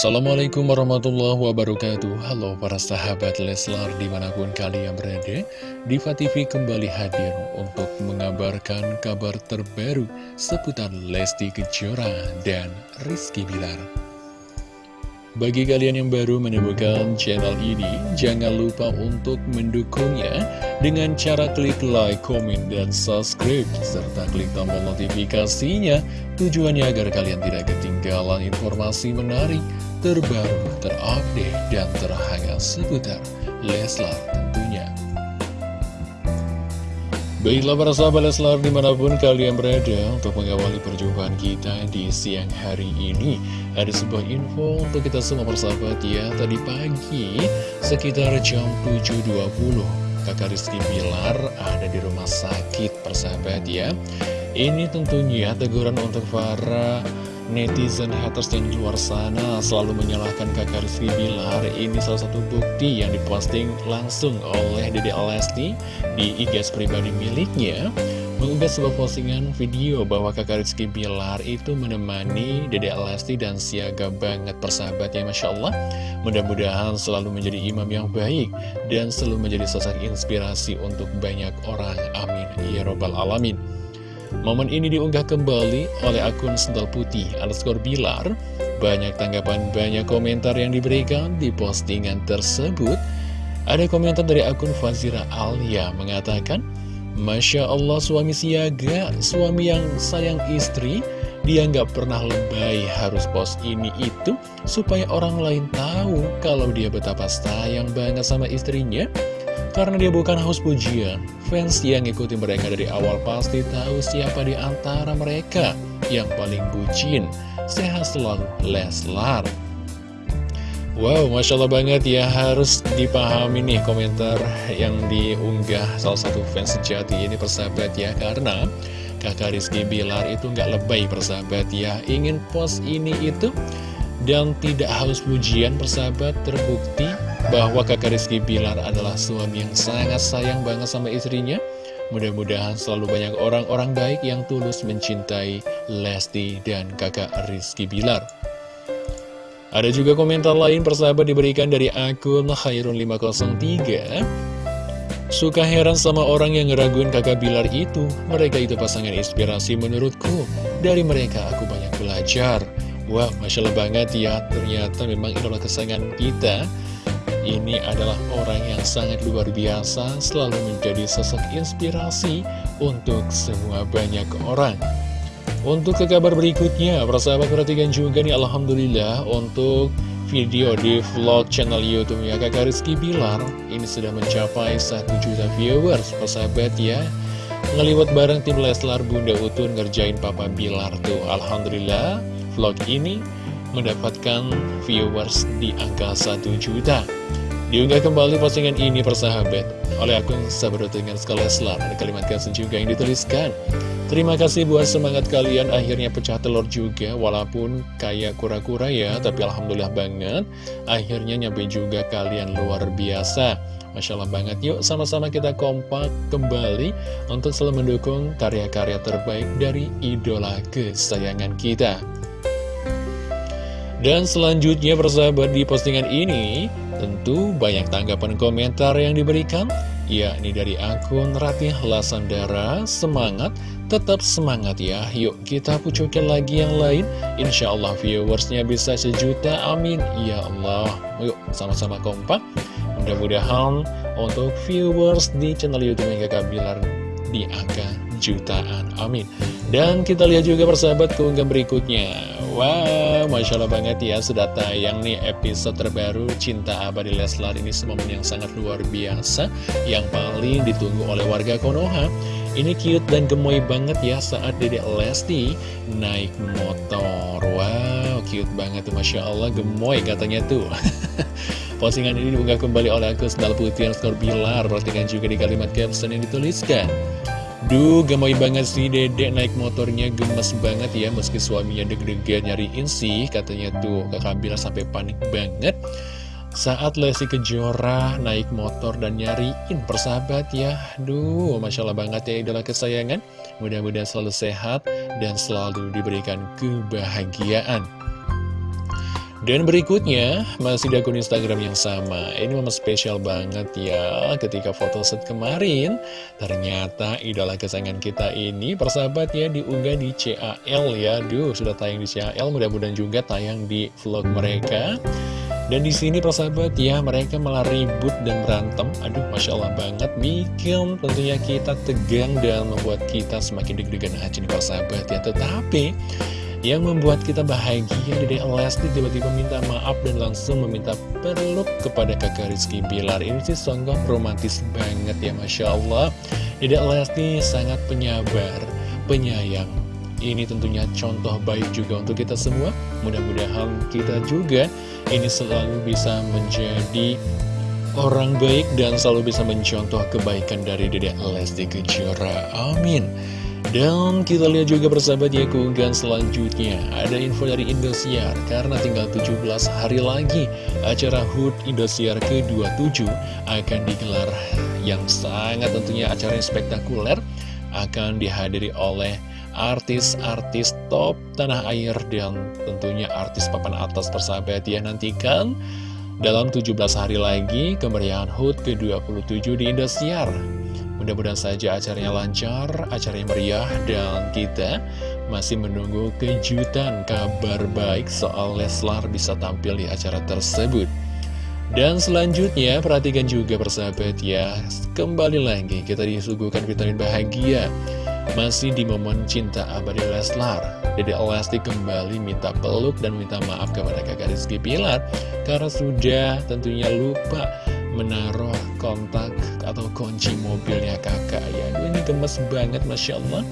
Assalamualaikum warahmatullahi wabarakatuh Halo para sahabat Leslar di mana pun kalian berada Diva TV kembali hadir untuk mengabarkan kabar terbaru seputar Lesti Kejora dan Rizky Bilar bagi kalian yang baru menemukan channel ini, jangan lupa untuk mendukungnya dengan cara klik like, komen, dan subscribe, serta klik tombol notifikasinya. Tujuannya agar kalian tidak ketinggalan informasi menarik, terbaru, terupdate, dan terhangat seputar Leslar tentunya. Baiklah para sahabat Leslar di mana pun kalian berada untuk mengawali perjumpaan kita di siang hari ini Ada sebuah info untuk kita semua persahabat ya Tadi pagi sekitar jam 7.20 kakak Rizky Bilar ada di rumah sakit persahabat ya Ini tentunya teguran untuk para netizen haters di luar sana selalu menyalahkan kakak Rizky Bilar. Ini salah satu bukti yang diposting langsung oleh Dede Alesti di IG pribadi miliknya Mengunggah sebuah postingan video bahwa kakak Rizky Bilar itu menemani Dede Alesti dan siaga banget persahabat ya Masya Allah. Mudah-mudahan selalu menjadi imam yang baik dan selalu menjadi sosok inspirasi untuk banyak orang. Amin. Ya Robbal Alamin Momen ini diunggah kembali oleh akun Sendal Putih underscore Bilar. Banyak tanggapan, banyak komentar yang diberikan di postingan tersebut. Ada komentar dari akun Fazira Alia mengatakan, Masya Allah suami siaga, suami yang sayang istri, dia nggak pernah lebay harus post ini itu supaya orang lain tahu kalau dia betapa sayang banget sama istrinya. Karena dia bukan haus pujian, fans yang ngikuti mereka dari awal pasti tahu siapa di antara mereka yang paling bucin. Sehat selalu, Leslar. Wow, Masya Allah banget ya, harus dipahami nih komentar yang diunggah salah satu fans sejati ini persahabat ya, karena kakak Rizky Bilar itu nggak lebay persahabat ya, ingin post ini itu dan tidak harus pujian persahabat terbukti bahwa kakak Rizky Bilar adalah suami yang sangat sayang banget sama istrinya. Mudah-mudahan selalu banyak orang-orang baik yang tulus mencintai Lesti dan kakak Rizky Bilar. Ada juga komentar lain persahabat diberikan dari akun Khairun503. Suka heran sama orang yang ngeraguin kakak Bilar itu. Mereka itu pasangan inspirasi menurutku. Dari mereka aku banyak belajar. Wah, Masya Allah banget ya. Ternyata memang idola kesayangan kita ini adalah orang yang sangat luar biasa, selalu menjadi sosok inspirasi untuk semua banyak orang. Untuk ke kabar berikutnya, persahabat perhatikan juga nih Alhamdulillah untuk video di vlog channel youtube ya kakak Rizky Bilar Ini sudah mencapai 1 juta viewers, persahabat ya. Ngeliwat bareng tim Leslar Bunda Utun ngerjain Papa Bilar tuh. Alhamdulillah vlog ini mendapatkan viewers di angka 1 juta Diunggah kembali postingan ini persahabat. Oleh akun sahabat dengan Skaleslar. Ada kalimat caption juga yang dituliskan. Terima kasih buat semangat kalian. Akhirnya pecah telur juga walaupun kayak kura-kura ya tapi Alhamdulillah banget. Akhirnya nyampe juga kalian luar biasa. Masya Allah banget. Yuk sama-sama kita kompak kembali untuk selalu mendukung karya-karya terbaik dari idola kesayangan kita. Dan selanjutnya persahabat di postingan ini Tentu banyak tanggapan komentar yang diberikan yakni dari akun Ratih Lasandara. Semangat, tetap semangat ya. Yuk kita pucukkan lagi yang lain. Insya Allah viewersnya bisa sejuta, amin. Ya Allah. Yuk sama-sama kompak. Mudah-mudahan untuk viewers di channel Youtube Kakak Bilar di angka jutaan, amin. Dan kita lihat juga persahabat keunggah berikutnya Wow, Masya Allah banget ya Sudah tayang nih episode terbaru Cinta Abadi Leslar Ini momen yang sangat luar biasa Yang paling ditunggu oleh warga Konoha. Ini cute dan gemoy banget ya Saat Dede Lesti naik motor. Wow, cute banget tuh Masya Allah Gemoy katanya tuh. Postingan ini diunggah kembali oleh akun Sendal Putih Skor Bilar Perhatikan juga di kalimat caption yang dituliskan Duh, gemoy banget sih dedek naik motornya gemes banget ya Meski suaminya deg-degan nyariin sih Katanya tuh kakak Bila sampai panik banget. Saat Lesti Kejora naik motor dan nyariin persahabat ya Duh, Masya Allah banget ya idola kesayangan. Mudah-mudahan selalu sehat dan selalu diberikan kebahagiaan Dan berikutnya, masih di akun Instagram yang sama. Ini memang spesial banget ya, ketika foto set kemarin, ternyata idola kesayangan kita ini, persahabat ya, diunggah di CAL ya. Duh, sudah tayang di CAL, mudah-mudahan juga tayang di vlog mereka. Dan di sini persahabat ya, mereka malah ribut dan berantem. Aduh, Masya Allah banget, bikin tentunya kita tegang dan membuat kita semakin deg-degan aja nih persahabat ya. Tetapi, yang membuat kita bahagia Dede Lesti tiba-tiba minta maaf dan langsung meminta peluk kepada kakak Rizky Bilar. Ini sih songkok romantis banget ya Masya Allah. Dede Lesti sangat penyabar, penyayang. Ini tentunya contoh baik juga untuk kita semua. Mudah-mudahan kita juga ini selalu bisa menjadi orang baik dan selalu bisa mencontoh kebaikan dari Dede Lesti Kejora. Amin dan kita lihat juga persahabat ya keunggahan selanjutnya. Ada info dari Indosiar Karena tinggal 17 hari lagi Acara HUT Indosiar ke-27 Akan digelar. Yang sangat tentunya acara yang spektakuler Akan dihadiri oleh artis-artis top tanah air Dan tentunya artis papan atas persahabat ya. Nantikan dalam 17 hari lagi kemeriahan HUT ke-27 di Indosiar Mudah-mudahan saja acaranya lancar, acaranya meriah, dan kita masih menunggu kejutan kabar baik soal Leslar bisa tampil di acara tersebut. Dan selanjutnya, perhatikan juga persahabat ya, kembali lagi kita disuguhkan vitamin bahagia. Masih di momen cinta abadi Leslar, Dede Lesti kembali minta peluk dan minta maaf kepada kakak Rizky Pilar karena sudah tentunya lupa menaruh kontak atau kunci mobilnya kakak ya ini gemes banget Masya Allah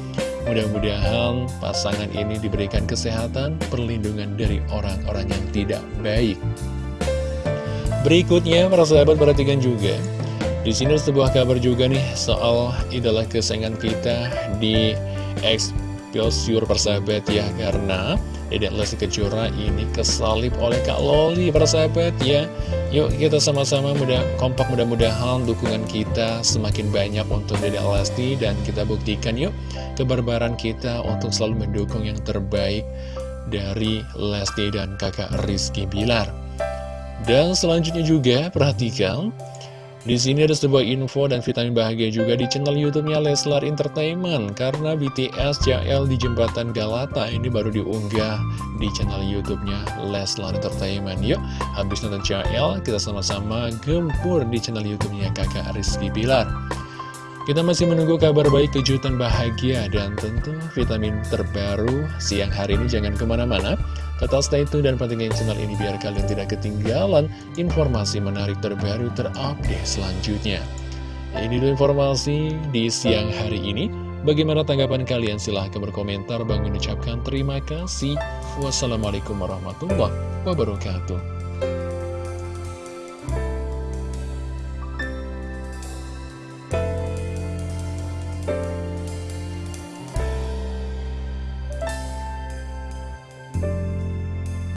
Mudah-mudahan pasangan ini diberikan kesehatan, perlindungan dari orang-orang yang tidak baik. Berikutnya, para sahabat perhatikan juga. Di sini sebuah kabar juga nih soal idola kesayangan kita di Exposure persahabat ya. Karena Dedek Lesti Kejora ini kesalip oleh Kak Loli persahabat ya. Yuk kita sama-sama mudah kompak mudah-mudahan dukungan kita semakin banyak untuk Dedek Lesti Dan kita buktikan yuk kebarbaran kita untuk selalu mendukung yang terbaik dari Lesti dan kakak Rizky Bilar. Dan selanjutnya juga perhatikan di sini ada sebuah info dan vitamin bahagia juga di channel YouTube-nya Leslar Entertainment karena BTS CL di Jembatan Galata ini baru diunggah di channel YouTube-nya Leslar Entertainment. Yuk, habis nonton CL, kita sama-sama gempur di channel YouTube-nya Kakak Rizky Bilar. Kita masih menunggu kabar baik, kejutan bahagia, dan tentu vitamin terbaru siang hari ini jangan ke mana-mana. Tetap stay tune dan pentingin channel ini biar kalian tidak ketinggalan informasi menarik terbaru terupdate selanjutnya. Ini dulu informasi di siang hari ini. Bagaimana tanggapan kalian? Silahkan berkomentar. Bang mengucapkan terima kasih. Wassalamualaikum warahmatullahi wabarakatuh.